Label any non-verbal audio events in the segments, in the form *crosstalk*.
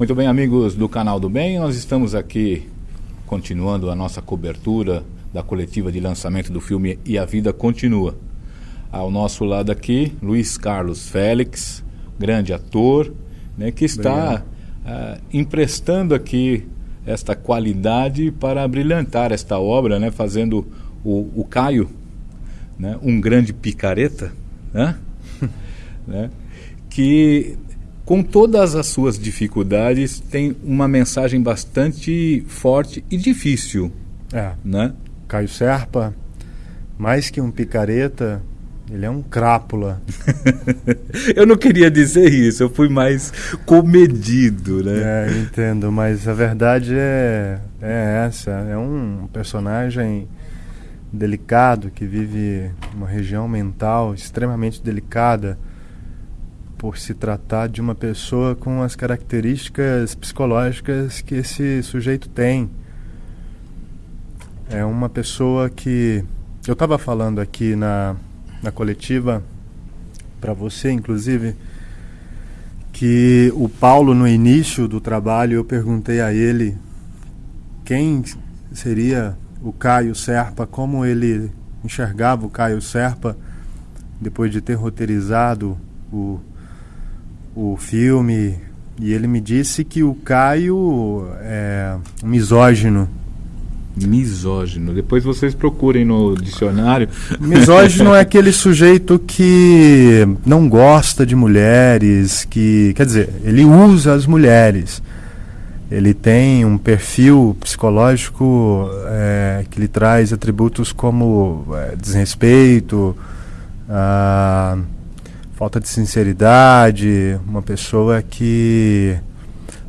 Muito bem, amigos do canal do Bem, nós estamos aqui continuando a nossa cobertura da coletiva de lançamento do filme E a Vida Continua. Ao nosso lado aqui, Luiz Carlos Félix, grande ator, né, que está uh, emprestando aqui esta qualidade para brilhantar esta obra, né, fazendo o, o Caio, né, um grande picareta, né, *laughs* né, que com todas as suas dificuldades, tem uma mensagem bastante forte e difícil. É. Né? Caio Serpa, mais que um picareta, ele é um crápula. *laughs* eu não queria dizer isso, eu fui mais comedido, né? É, entendo, mas a verdade é, é essa. É um personagem delicado que vive uma região mental extremamente delicada por se tratar de uma pessoa com as características psicológicas que esse sujeito tem. É uma pessoa que. Eu estava falando aqui na, na coletiva, para você inclusive, que o Paulo, no início do trabalho, eu perguntei a ele quem seria o Caio Serpa, como ele enxergava o Caio Serpa depois de ter roteirizado o o filme e ele me disse que o Caio é misógino. Misógino. Depois vocês procurem no dicionário. *laughs* Misógino é aquele sujeito que não gosta de mulheres, que quer dizer, ele usa as mulheres. Ele tem um perfil psicológico é, que lhe traz atributos como é, desrespeito, ah, falta de sinceridade, uma pessoa que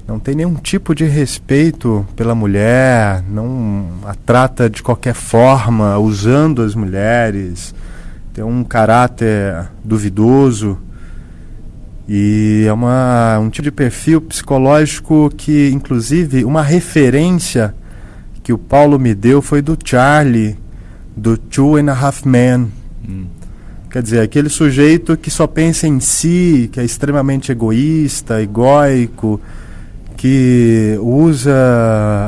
não tem nenhum tipo de respeito pela mulher, não a trata de qualquer forma, usando as mulheres, tem um caráter duvidoso e é uma, um tipo de perfil psicológico que, inclusive, uma referência que o Paulo me deu foi do Charlie, do Two and a Half Men. Hum Quer dizer, aquele sujeito que só pensa em si, que é extremamente egoísta, egóico, que usa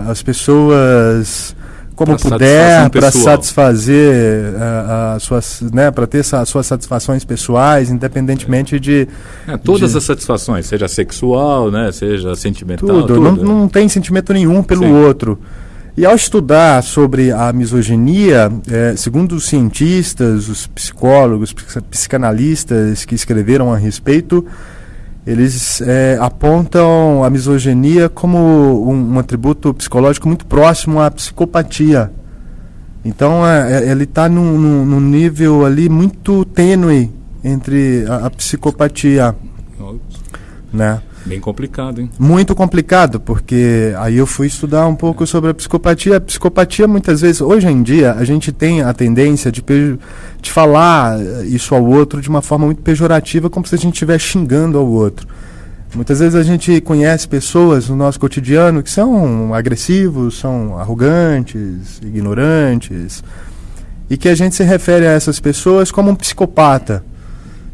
as pessoas como pra puder para satisfazer uh, as suas, né, para ter as suas satisfações pessoais, independentemente de é, todas de... as satisfações, seja sexual, né, seja sentimental, tudo, tudo. Não, não tem sentimento nenhum pelo Sim. outro. E ao estudar sobre a misoginia, é, segundo os cientistas, os psicólogos, psicanalistas que escreveram a respeito, eles é, apontam a misoginia como um, um, atributo psicológico muito próximo à psicopatia. Então, é, é ele está num, num, num, nível ali muito tênue entre a, a psicopatia. Né? Bem complicado, hein? Muito complicado, porque aí eu fui estudar um pouco sobre a psicopatia. A psicopatia, muitas vezes, hoje em dia, a gente tem a tendência de, de falar isso ao outro de uma forma muito pejorativa, como se a gente estivesse xingando ao outro. Muitas vezes a gente conhece pessoas no nosso cotidiano que são agressivos, são arrogantes, ignorantes, e que a gente se refere a essas pessoas como um psicopata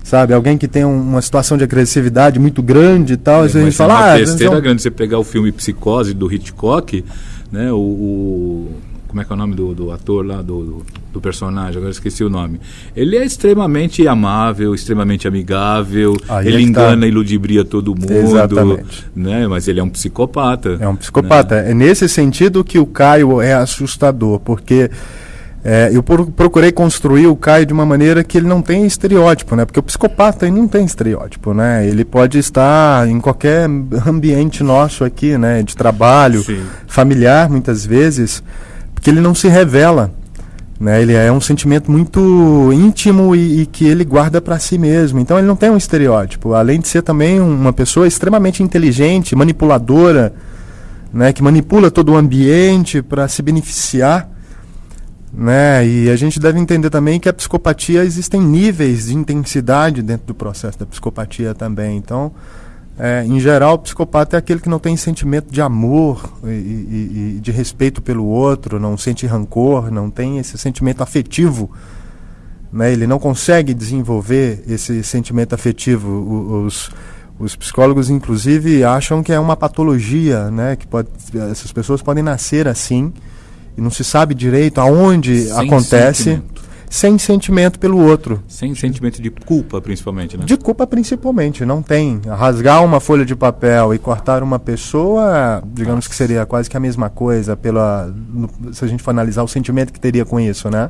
sabe? Alguém que tem um, uma situação de agressividade muito grande e tal, é, a gente fala... É uma ah, besteira então... grande você pegar o filme Psicose do Hitchcock, né? O, o como é que é o nome do, do ator lá, do, do, do, personagem, agora esqueci o nome. Ele é extremamente amável, extremamente amigável, Aí ele é engana tá. e ludibria todo mundo. Exatamente. Né? Mas ele é um psicopata. É um psicopata. Né? É nesse sentido que o Caio é assustador, porque é, eu procurei construir o Caio de uma maneira que ele não tem estereótipo, né? Porque o psicopata ele não tem estereótipo, né? Ele pode estar em qualquer ambiente nosso aqui, né? De trabalho, Sim. familiar, muitas vezes, porque ele não se revela, né? Ele é um sentimento muito íntimo e, e que ele guarda para si mesmo. Então ele não tem um estereótipo. Além de ser também uma pessoa extremamente inteligente, manipuladora, né? Que manipula todo o ambiente para se beneficiar né? E a gente deve entender também que a psicopatia existem níveis de intensidade dentro do processo da psicopatia também. Então, é, em geral, o psicopata é aquele que não tem sentimento de amor e, e, e, de respeito pelo outro, não sente rancor, não tem esse sentimento afetivo. Né? Ele não consegue desenvolver esse sentimento afetivo. Os, Os psicólogos, inclusive, acham que é uma patologia, né? Que pode, essas pessoas podem nascer assim e não se sabe direito aonde Sem acontece. sentimento. Sem sentimento pelo outro. Sem sentimento de culpa, principalmente, né? De culpa, principalmente, não tem. Rasgar uma folha de papel e cortar uma pessoa, digamos que seria quase que a mesma coisa, pela, se a gente for analisar o sentimento que teria com isso, né?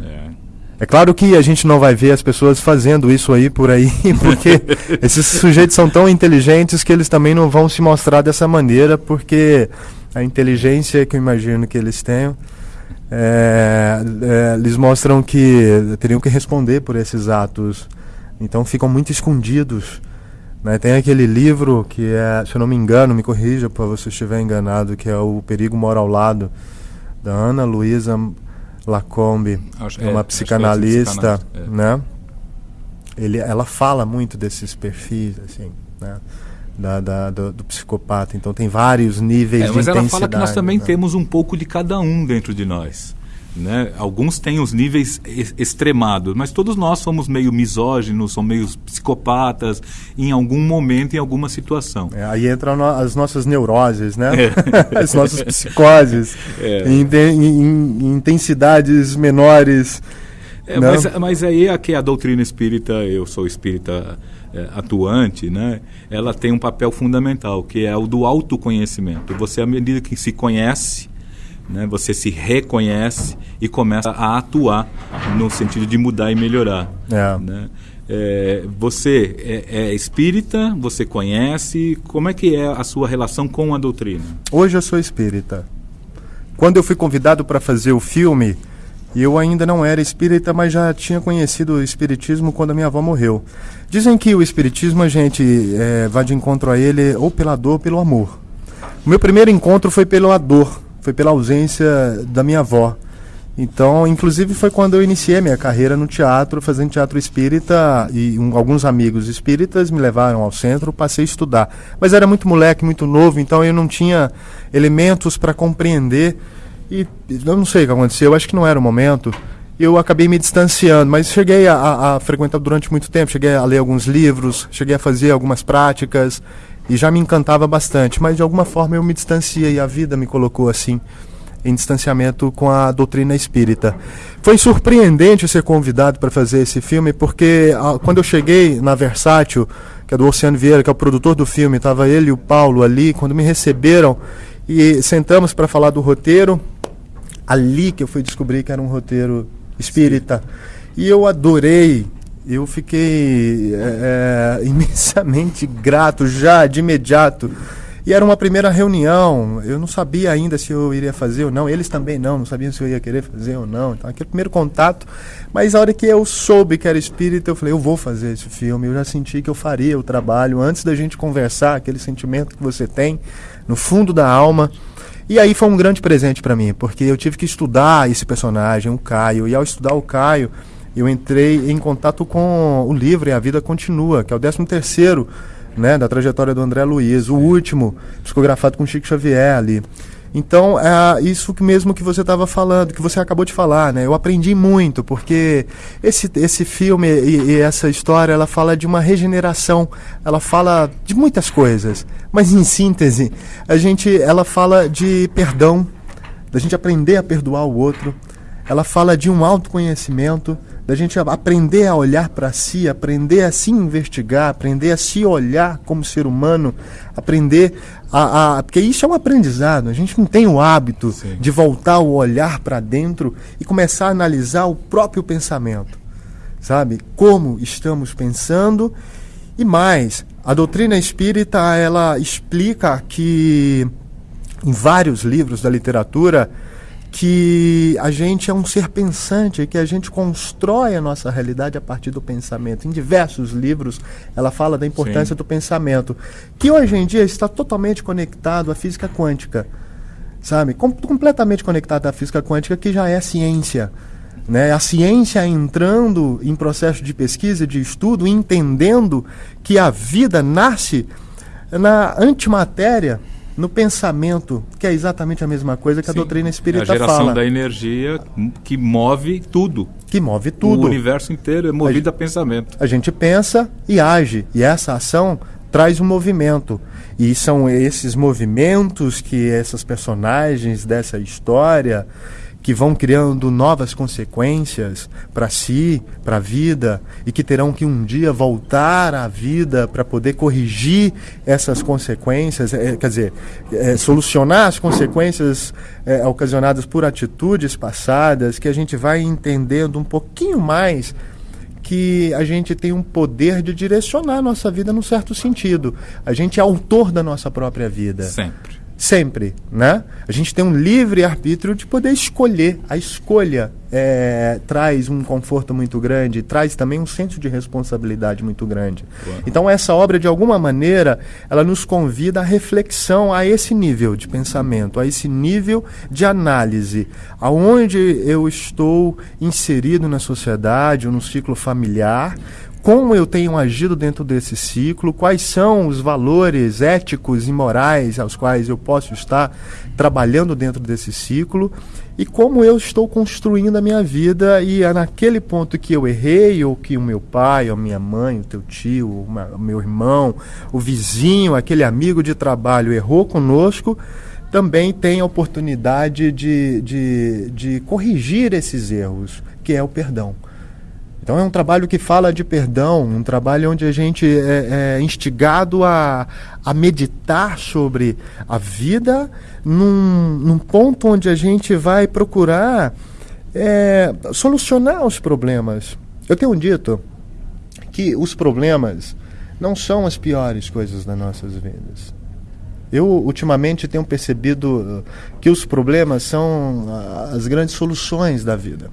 É. É claro que a gente não vai ver as pessoas fazendo isso aí por aí, *laughs* porque esses sujeitos são tão inteligentes que eles também não vão se mostrar dessa maneira, porque a inteligência que eu imagino que eles tenham, é, é, eles mostram que teriam que responder por esses atos. Então ficam muito escondidos. né? Tem aquele livro que é, se eu não me engano, me corrija para você estiver enganado, que é O Perigo Mora ao Lado, da Ana Luísa Lacombe Acho- é uma é psicanalista, psicanalista, é. né? Ele, ela fala muito desses perfis, assim, né? Da, da- do, do psicopata. Então tem vários níveis É, de mas ela intensidade. fala que nós também né? temos um pouco de cada um dentro de nós. Né? Alguns têm os níveis ex- extremados, mas todos nós somos meio misóginos, somos meio psicopatas em algum momento, em alguma situação. É, aí entram no- as nossas neuroses, né? É. *laughs* as nossas psicoses. É. Em, em- em intensidades menores. É, Não. mas, mas aí é que a doutrina espírita, eu sou espírita é, atuante, né? ela tem um papel fundamental, que é o do autoconhecimento. Você, à medida que se conhece, né, você se reconhece e começa a atuar no sentido de mudar e melhorar. É. né? É, você é, é espírita, você conhece, como é que é a sua relação com a doutrina? Hoje eu sou espírita. Quando eu fui convidado para fazer o filme, eu ainda não era espírita, mas já tinha conhecido o espiritismo quando a minha avó morreu. Dizem que o espiritismo a gente eh, vai de encontro a ele ou pela dor ou pelo amor. O meu primeiro encontro foi pela dor, foi pela ausência da minha avó. Então, inclusive foi quando eu iniciei minha carreira no teatro, fazendo teatro espírita, e um- alguns amigos espíritas me levaram ao centro, passei a estudar. Mas era muito moleque, muito novo, então eu não tinha elementos para compreender. E eu não sei o que aconteceu, eu acho que não era o momento. Eu acabei me distanciando, mas cheguei a, a- a frequentar durante muito tempo, cheguei a ler alguns livros, cheguei a fazer algumas práticas e já me encantava bastante. Mas de alguma forma eu me distanciei, a vida me colocou assim em distanciamento com a doutrina espírita. Foi surpreendente ser convidado para fazer esse filme, porque ah, quando eu cheguei na Versátil, que é do Oceano Vieira, que é o produtor do filme, estava ele e o Paulo ali, quando me receberam e sentamos para falar do roteiro, ali que eu fui descobrir que era um roteiro espírita. E eu adorei, eu fiquei é, é, *laughs* imensamente grato já de imediato. E era uma primeira reunião, eu não sabia ainda se eu iria fazer ou não, eles também não, não sabiam se eu ia querer fazer ou não. Então, aquele primeiro contato. Mas a hora que eu soube que era espírita, eu falei, eu vou fazer esse filme. Eu já senti que eu faria o trabalho antes da gente conversar, aquele sentimento que você tem no fundo da alma. E aí foi um grande presente para mim, porque eu tive que estudar esse personagem, o Caio, e ao estudar o Caio, eu entrei em contato com o livro E a Vida Continua, que é o 13 terceiro né, da trajetória do André Luiz, o último, psicografado com Chico Xavier ali. Então, é isso mesmo que você estava falando, que você acabou de falar, né? Eu aprendi muito, porque esse, esse filme e, e essa história, ela fala de uma regeneração, ela fala de muitas coisas, mas em síntese, a gente, ela fala de perdão, da gente aprender a perdoar o outro, ela fala de um autoconhecimento, da gente aprender a olhar para si, aprender a se investigar, aprender a se olhar como ser humano, aprender a, a- porque isso é um aprendizado. A gente não tem o hábito Sim. de voltar o olhar para dentro e começar a analisar o próprio pensamento, sabe? Como estamos pensando e mais, a doutrina espírita ela explica que em vários livros da literatura que a gente é um ser pensante, que a gente constrói a nossa realidade a partir do pensamento. Em diversos livros ela fala da importância Sim. do pensamento, que hoje em dia está totalmente conectado à física quântica, sabe? Com- completamente conectado à física quântica, que já é ciência. Né? A ciência entrando em processo de pesquisa, de estudo, entendendo que a vida nasce na antimatéria, no pensamento, que é exatamente a mesma coisa que a Sim, doutrina é espírita a geração fala, da energia que move tudo. que move O tudo. universo inteiro é movido a pensamento. A gente pensa e age, e essa ação traz um movimento. E são esses movimentos que essas personagens dessa história que vão criando novas consequências para si, para a vida, e que terão que um dia voltar à vida para poder corrigir essas consequências, é, quer dizer, é, solucionar as consequências é, ocasionadas por atitudes passadas, que a gente vai entendendo um pouquinho mais que a gente tem um poder de direcionar a nossa vida num certo sentido. A gente é autor da nossa própria vida. Sempre sempre, né? A gente tem um livre arbítrio de poder escolher. A escolha é, traz um conforto muito grande, traz também um senso de responsabilidade muito grande. Então essa obra, de alguma maneira, ela nos convida à reflexão a esse nível de pensamento, a esse nível de análise, aonde eu estou inserido na sociedade ou no ciclo familiar, como eu tenho agido dentro desse ciclo, quais são os valores éticos e morais aos quais eu posso estar trabalhando dentro desse ciclo e como eu estou construindo a minha vida e é naquele ponto que eu errei ou que o meu pai, ou minha mãe, o teu tio, o meu irmão, o vizinho, aquele amigo de trabalho errou conosco, também tem a oportunidade de, de, de corrigir esses erros, que é o perdão. Então é um trabalho que fala de perdão, um trabalho onde a gente é, é instigado a, a meditar sobre a vida num, num ponto onde a gente vai procurar é, solucionar os problemas. Eu tenho dito que os problemas não são as piores coisas das nossas vidas. Eu ultimamente tenho percebido que os problemas são as grandes soluções da vida.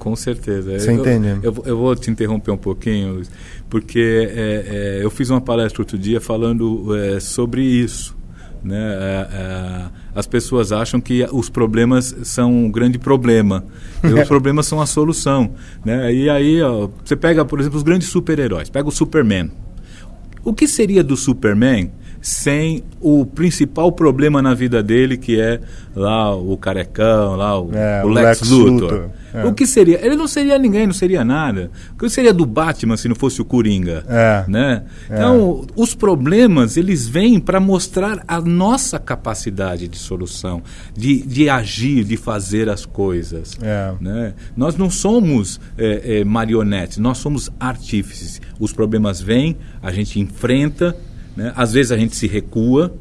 Com certeza. Você eu, entende? Eu, eu, vou te interromper um pouquinho, porque é, é, eu fiz uma palestra outro dia falando é, sobre isso. Né? É, é, as pessoas acham que os problemas são um grande problema *laughs* e os problemas são a solução. Né? E aí ó, você pega, por exemplo, os grandes super-heróis. Pega o Superman. O que seria do Superman sem o principal problema na vida dele, que é lá o carecão, lá o, é, o Lex, Lex, Luthor. Luthor. É. O que seria? Ele não seria ninguém, não seria nada. O que seria do Batman se não fosse o Coringa? É. Né? É. Então, os problemas, eles vêm para mostrar a nossa capacidade de solução, de, de agir, de fazer as coisas. É. Né? Nós não somos é, marionetes, nós somos artífices. Os problemas vêm, a gente enfrenta, né? Às vezes a gente se recua,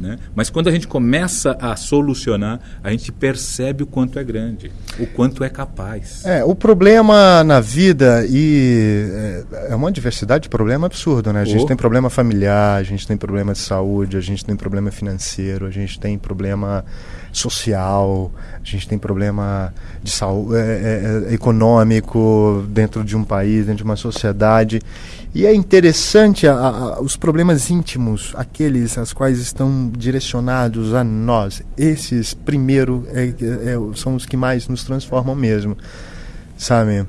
né? mas quando a gente começa a solucionar, a gente percebe o quanto é grande, o quanto é capaz. É, o problema na vida e é, é uma diversidade de problema absurdo, né? A gente oh. tem problema familiar, a gente tem problema de saúde, a gente tem problema financeiro, a gente tem problema social, a gente tem problema de saúde, é, é, é, econômico dentro de um país, dentro de uma sociedade. E é interessante a, a, os problemas íntimos, aqueles as quais estão direcionados a nós. Esses, primeiro, é, é, são os que mais nos transformam mesmo, sabe?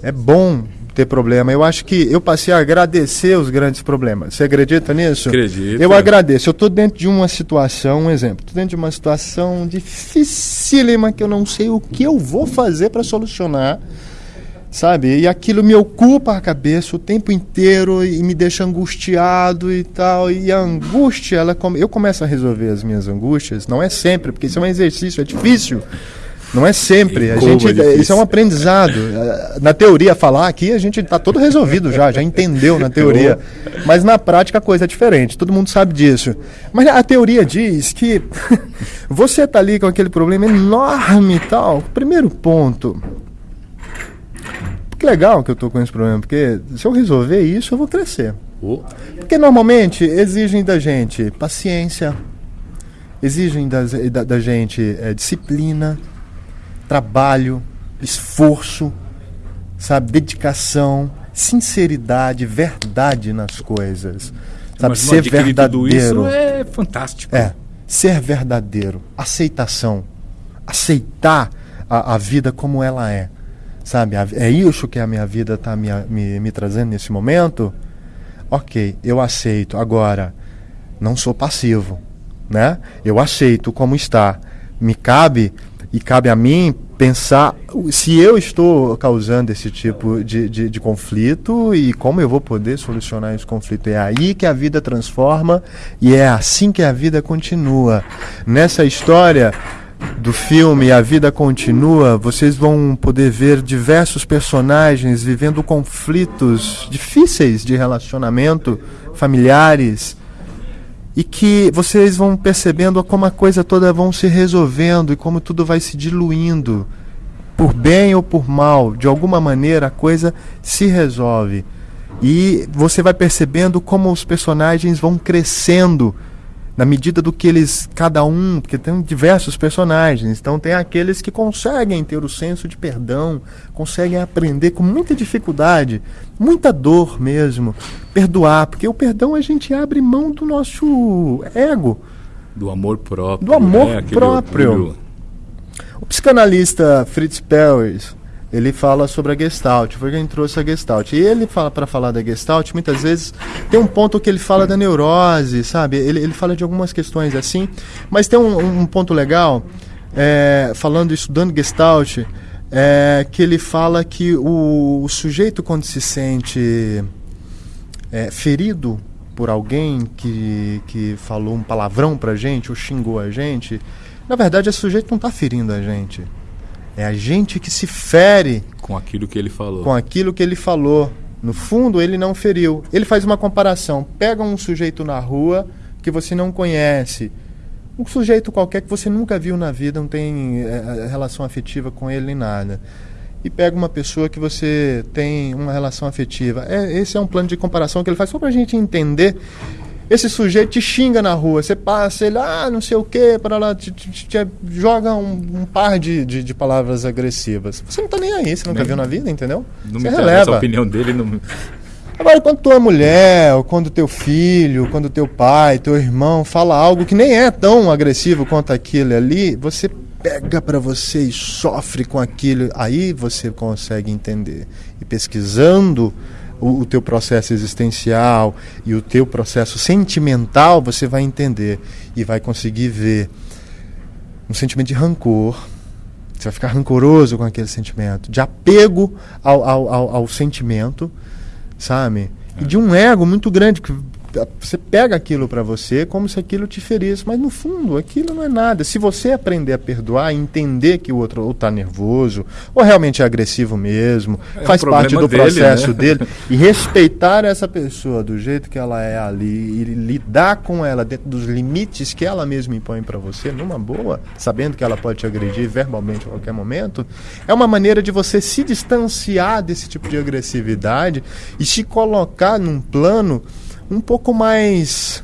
É bom ter problema. Eu acho que eu passei a agradecer os grandes problemas. Você acredita nisso? Acredito. Eu agradeço. Eu estou dentro de uma situação, um exemplo, estou dentro de uma situação dificílima que eu não sei o que eu vou fazer para solucionar sabe? E aquilo me ocupa a cabeça o tempo inteiro e me deixa angustiado e tal. E a angústia, ela eu começo a resolver as minhas angústias, não é sempre, porque isso é um exercício, é difícil. Não é sempre. A gente, é isso é um aprendizado. Na teoria, falar aqui, a gente está todo resolvido já, já entendeu na *laughs* teoria. Mas na prática a coisa é diferente, todo mundo sabe disso. Mas a teoria diz que *laughs* você está ali com aquele problema enorme e tal. Primeiro ponto, que legal que eu estou com esse problema, porque se eu resolver isso, eu vou crescer. Oh. Porque normalmente exigem da gente paciência, exigem da, da, da gente é, disciplina, trabalho, esforço, sabe, dedicação, sinceridade, verdade nas coisas. Sabe, Mas, ser verdadeiro. Isso é fantástico. É, ser verdadeiro, aceitação, aceitar a, a vida como ela é sabe? É isso que a minha vida está me, me, me trazendo nesse momento? Ok, eu aceito. Agora, não sou passivo, né? Eu aceito como está. Me cabe e cabe a mim pensar se eu estou causando esse tipo de, de, de, conflito e como eu vou poder solucionar esse conflito. É aí que a vida transforma e é assim que a vida continua. Nessa história do filme A Vida Continua, vocês vão poder ver diversos personagens vivendo conflitos difíceis de relacionamento, familiares, e que vocês vão percebendo como a coisa toda vão se resolvendo e como tudo vai se diluindo. Por bem ou por mal, de alguma maneira a coisa se resolve. E você vai percebendo como os personagens vão crescendo na medida do que eles, cada um, porque tem diversos personagens, então tem aqueles que conseguem ter o senso de perdão, conseguem aprender com muita dificuldade, muita dor mesmo, perdoar, porque o perdão a gente abre mão do nosso ego. Do amor próprio. Do amor né? próprio. Orgulho. O psicanalista Fritz Perls, ele fala sobre a Gestalt, foi quem trouxe a Gestalt. E ele fala para falar da Gestalt, muitas vezes tem um ponto que ele fala da neurose, sabe? Ele, ele fala de algumas questões assim, mas tem um, um ponto legal, é, falando, estudando Gestalt, é, que ele fala que o, o sujeito quando se sente é, ferido por alguém que, que falou um palavrão pra gente ou xingou a gente, na verdade esse sujeito não está ferindo a gente é a gente que se fere com aquilo que ele falou. Com aquilo que ele falou. No fundo, ele não feriu. Ele faz uma comparação. Pega um sujeito na rua que você não conhece, um sujeito qualquer que você nunca viu na vida, não tem é, relação afetiva com ele nem nada. E pega uma pessoa que você tem uma relação afetiva. É, esse é um plano de comparação que ele faz só para a gente entender esse sujeito te xinga na rua, você passa, ele, ah, não sei o que, para lá, te, te, te joga um, um par de, de, de, palavras agressivas. Você não tá nem aí, você nunca nem, viu na vida, entendeu? Não você me releva. a opinião dele. Não... Agora, quando tua mulher, ou quando teu filho, quando teu pai, teu irmão fala algo que nem é tão agressivo quanto aquilo ali, você pega para você e sofre com aquilo, aí você consegue entender. E pesquisando o, o teu processo existencial e o teu processo sentimental, você vai entender e vai conseguir ver um sentimento de rancor. Você vai ficar rancoroso com aquele sentimento, de apego ao, ao, ao, ao sentimento, sabe? E de um ego muito grande que você pega aquilo para você como se aquilo te ferisse, mas no fundo aquilo não é nada. Se você aprender a perdoar, entender que o outro ou está nervoso, ou realmente é agressivo mesmo, é faz parte do dele, processo né? dele, e respeitar essa pessoa do jeito que ela é ali e lidar com ela dentro dos limites que ela mesma impõe para você, numa boa, sabendo que ela pode te agredir verbalmente a qualquer momento, é uma maneira de você se distanciar desse tipo de agressividade e se colocar num plano um pouco mais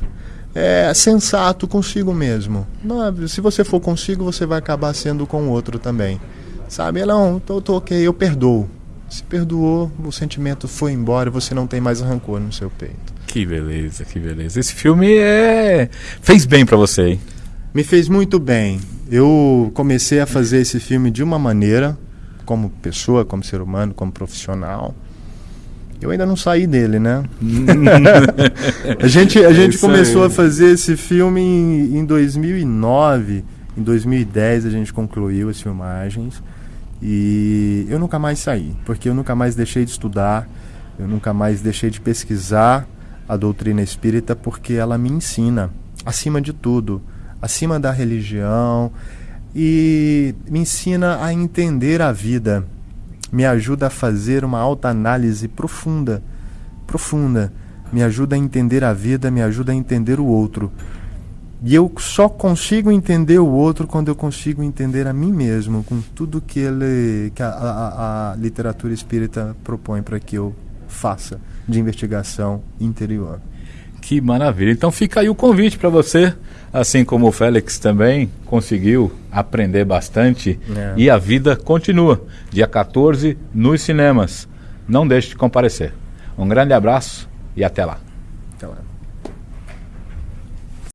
é, sensato consigo mesmo. Não, se você for consigo, você vai acabar sendo com o outro também. Sabe? Não, tô, tô ok, eu perdoo. Se perdoou, o sentimento foi embora você não tem mais rancor no seu peito. Que beleza, que beleza. Esse filme é fez bem para você, hein? Me fez muito bem. Eu comecei a fazer esse filme de uma maneira, como pessoa, como ser humano, como profissional. Eu ainda não saí dele, né? *laughs* a gente, a é gente começou aí. a fazer esse filme em, em 2009. Em 2010 a gente concluiu as filmagens. E eu nunca mais saí, porque eu nunca mais deixei de estudar, eu nunca mais deixei de pesquisar a doutrina espírita, porque ela me ensina, acima de tudo, acima da religião, e me ensina a entender a vida me ajuda a fazer uma autoanálise profunda, profunda, me ajuda a entender a vida, me ajuda a entender o outro. E eu só consigo entender o outro quando eu consigo entender a mim mesmo, com tudo que ele, que a, a, a literatura espírita propõe para que eu faça de investigação interior. Que maravilha! Então fica aí o convite para você assim como o Félix também conseguiu aprender bastante é. e a vida continua. Dia 14 nos cinemas. Não deixe de comparecer. Um grande abraço e até lá. Até lá.